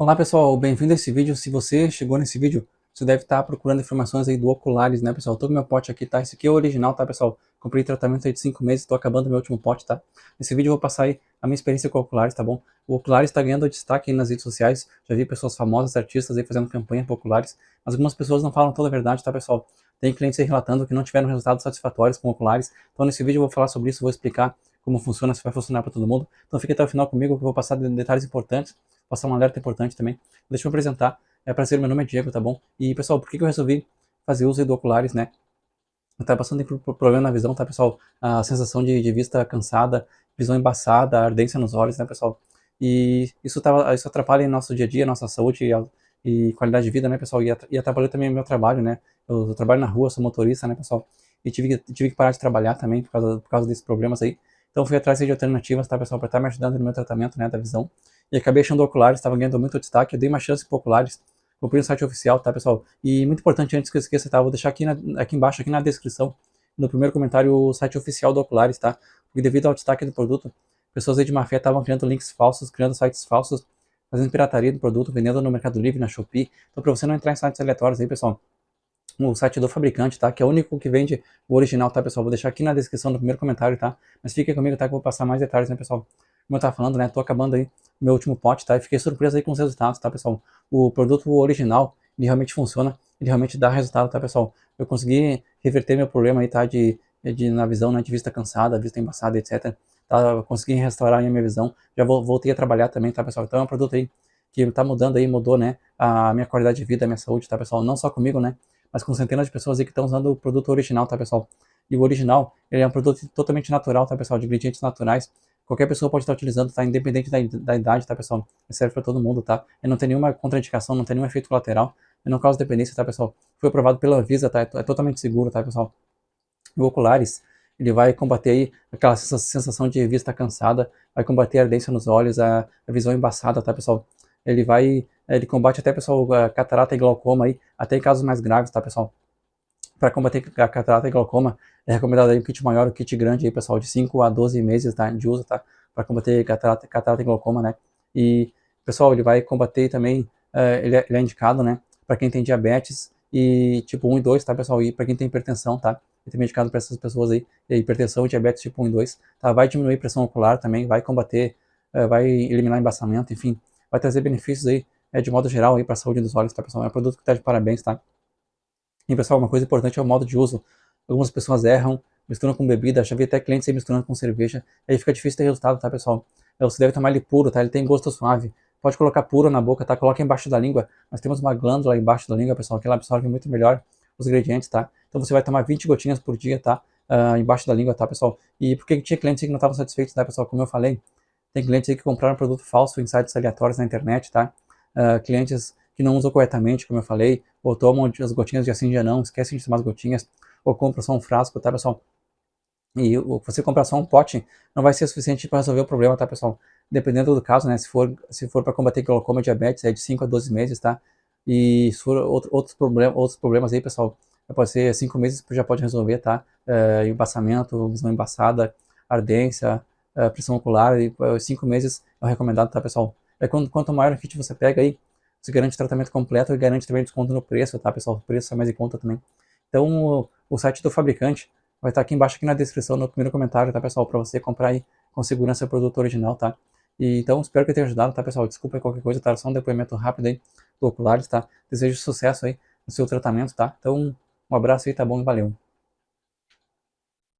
Olá pessoal, bem-vindo a esse vídeo. Se você chegou nesse vídeo, você deve estar procurando informações aí do Oculares, né pessoal? Todo meu pote aqui, tá? Esse aqui é o original, tá pessoal? Comprei tratamento aí de 5 meses, tô acabando meu último pote, tá? Nesse vídeo eu vou passar aí a minha experiência com o Oculares, tá bom? O Oculares está ganhando destaque aí nas redes sociais, já vi pessoas famosas, artistas aí fazendo campanha para Oculares, mas algumas pessoas não falam toda a verdade, tá pessoal? Tem clientes aí relatando que não tiveram resultados satisfatórios com Oculares, então nesse vídeo eu vou falar sobre isso, vou explicar como funciona, se vai funcionar para todo mundo. Então fique até o final comigo que eu vou passar detalhes importantes passar um alerta importante também. Deixa eu me apresentar. É prazer, meu nome é Diego, tá bom? E pessoal, por que, que eu resolvi fazer uso do oculares, né? Tava passando por problema na visão, tá pessoal? A sensação de, de vista cansada, visão embaçada, ardência nos olhos, né pessoal? E isso, tava, isso atrapalha em nosso dia a dia, nossa saúde e, e qualidade de vida, né pessoal? E, atrapalhou também meu trabalho, né? Eu, eu, trabalho na rua, sou motorista, né pessoal? E tive, tive que parar de trabalhar também por causa, por causa desses problemas aí. Então fui atrás de alternativas, tá pessoal? Para estar tá me ajudando no meu tratamento, né? Da visão e acabei achando Oculares, estava ganhando muito destaque, eu dei uma chance para Oculares, comprei no site oficial, tá pessoal? E muito importante, antes que eu esqueça, tá? Vou deixar aqui, na, aqui embaixo, aqui na descrição, no primeiro comentário, o site oficial do Oculares, tá? Porque devido ao destaque do produto, pessoas aí de má fé estavam criando links falsos, criando sites falsos, fazendo pirataria do produto, vendendo no Mercado Livre, na Shopee. Então, para você não entrar em sites aleatórios aí, pessoal, o site do fabricante, tá? Que é o único que vende o original, tá, pessoal? Vou deixar aqui na descrição do primeiro comentário, tá? Mas fique comigo, tá? Que eu vou passar mais detalhes, né, pessoal? Como eu tava falando, né? Tô acabando aí meu último pote, tá? E fiquei surpreso aí com os resultados, tá, pessoal? O produto original, ele realmente funciona, ele realmente dá resultado, tá, pessoal? Eu consegui reverter meu problema aí, tá? De, de na visão, né? De vista cansada, vista embaçada, etc. Tá? consegui restaurar a minha visão. Já voltei a trabalhar também, tá, pessoal? Então é um produto aí que tá mudando aí, mudou, né? A minha qualidade de vida, a minha saúde, tá, pessoal? Não só comigo, né? Mas com centenas de pessoas aí que estão usando o produto original, tá, pessoal? E o original, ele é um produto totalmente natural, tá, pessoal? De ingredientes naturais Qualquer pessoa pode estar utilizando, tá? Independente da, da idade, tá, pessoal? Serve para todo mundo, tá? E não tem nenhuma contraindicação, não tem nenhum efeito colateral. E não causa dependência, tá, pessoal? Foi aprovado pela Anvisa, tá? É, é totalmente seguro, tá, pessoal? O Oculares, ele vai combater aí aquela sensação de vista cansada, vai combater a ardência nos olhos, a, a visão embaçada, tá, pessoal? Ele vai, ele combate até, pessoal, a catarata e glaucoma aí, até em casos mais graves, tá, pessoal? Para combater a catarata e glaucoma, é recomendado aí um kit maior, um kit grande aí, pessoal, de 5 a 12 meses tá, de uso, tá? Para combater catarata, catarata e glaucoma, né? E, pessoal, ele vai combater também, uh, ele, é, ele, é, indicado, né? Para quem tem diabetes e tipo 1 e 2, tá, pessoal? E para quem tem hipertensão, tá? Ele também é indicado para essas pessoas aí, hipertensão diabetes tipo 1 e 2, tá? Vai diminuir pressão ocular também, vai combater, uh, vai eliminar embaçamento, enfim, vai trazer benefícios aí, é, de modo geral aí para a saúde dos olhos, tá, pessoal? É um produto que tá de parabéns, tá? E pessoal, uma coisa importante é o modo de uso. Algumas pessoas erram, misturam com bebida, já vi até clientes aí misturando com cerveja, aí fica difícil ter resultado, tá pessoal? É, você deve tomar ele puro, tá? Ele tem gosto suave. Pode colocar puro na boca, tá? Coloca embaixo da língua. Nós temos uma glândula embaixo da língua, pessoal, que ela absorve muito melhor os ingredientes, tá? Então você vai tomar 20 gotinhas por dia, tá? Uh, embaixo da língua, tá, pessoal? E por que tinha clientes que não estavam satisfeitos, tá, pessoal? Como eu falei, tem clientes que compraram produto falso em sites aleatórios na internet, tá? Uh, clientes que não usam corretamente, como eu falei, ou tomam as gotinhas de assim já não, esquecem de tomar as gotinhas, ou compram só um frasco, tá, pessoal? E você comprar só um pote não vai ser suficiente para resolver o problema, tá, pessoal? Dependendo do caso, né, se for, se for para combater glaucoma e diabetes, é de 5 a 12 meses, tá? E se for outro, outros, problem, outros problemas aí, pessoal, pode ser 5 meses já pode resolver, tá? É, embaçamento, visão embaçada, ardência, é, pressão ocular, e 5 meses é o recomendado, tá, pessoal? É quando, quanto maior o kit você pega aí, você garante tratamento completo e garante também desconto no preço, tá, pessoal? O preço é mais em conta também. Então, o, o site do fabricante vai estar aqui embaixo, aqui na descrição, no primeiro comentário, tá, pessoal? Para você comprar aí com segurança o produto original, tá? E, então, espero que tenha ajudado, tá, pessoal? Desculpa qualquer coisa, tá? Só um depoimento rápido aí do Oculares, tá? Desejo sucesso aí no seu tratamento, tá? Então, um abraço aí, tá bom? Valeu!